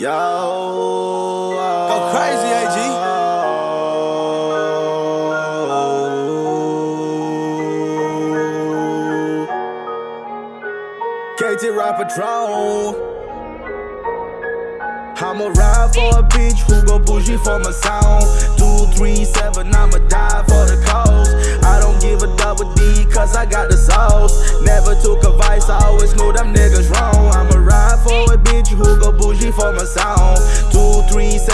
Yo. Go crazy, AG. KT Rap Patrol. I'ma ride for a bitch who go bougie for my sound. Two, three, seven, I'ma die for the cause. I don't give a double D, cause I got the sauce. Never took advice,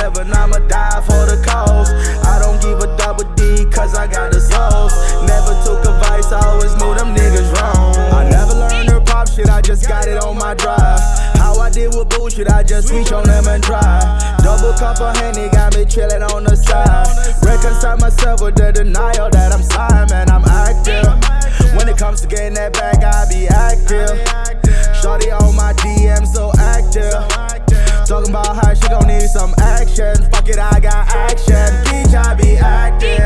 three, seven, I'ma die for the cause. I don't give a double D, cause I got the sauce. Never took advice, I always knew them niggas wrong. I never learned her pop shit, I just got it on my drive. How I deal with bullshit, I just reach on them and try. Double cup of Henny got me chillin' on the side. Reconcile myself with the denial that I'm sorry, man, I'm active. When it comes to getting that bag, I be active. Shorty on my DM, so active. Talking about how she gon' need some Fuck it, I got action. Bitch, I be active.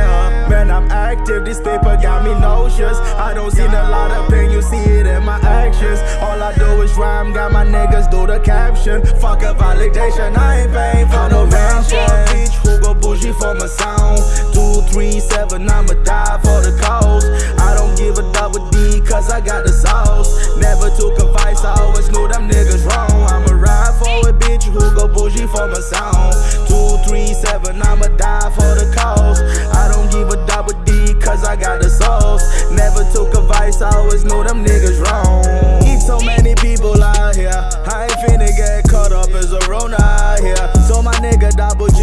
Man, I'm active. This paper got me nauseous. I don't see a lot of pain, you see it in my actions. All I do is rhyme, got my niggas do the caption. Fuck a validation, I ain't paying for no mention. Bitch, who go bougie for my sound? Two, three, seven, I'ma die for the cause. I don't give a double D, cause I got the sauce. Never took advice, I always knew them niggas wrong. I'ma ride for a bitch who go bougie for my sound.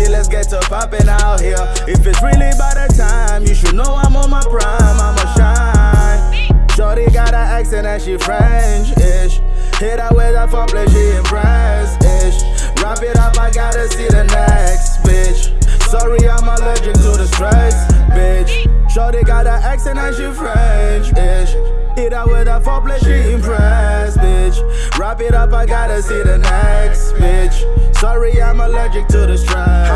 Let's get to poppin' out here. If it's really by the time, you should know I'm on my prime. I'ma shine. Shorty got an accent and she French-ish. Hit her with a foreplay, she impressed-ish. Wrap it up, I gotta see the next bitch. Sorry, I'm allergic to the stress, bitch. Shorty got an accent and she French-ish. Hit her with a foreplay, she impressed, bitch. Wrap it up, I gotta see the next bitch. Sorry, I'm allergic to the stress.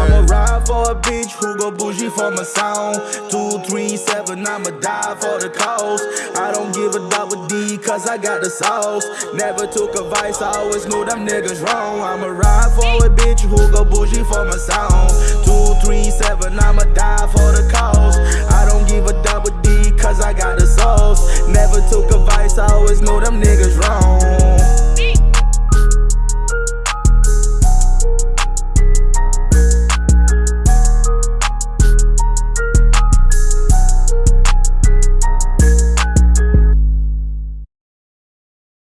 A bitch who go bougie for my sound. Two, three, seven, I'ma die for the cause. I don't give a double D, cause I got the sauce. Never took advice, I always knew them niggas wrong. I'ma ride for a bitch who go bougie for my sound. Two, three, seven, I'ma die for the cause. I don't give a double D, cause I got the sauce. Never took advice, I always knew them niggas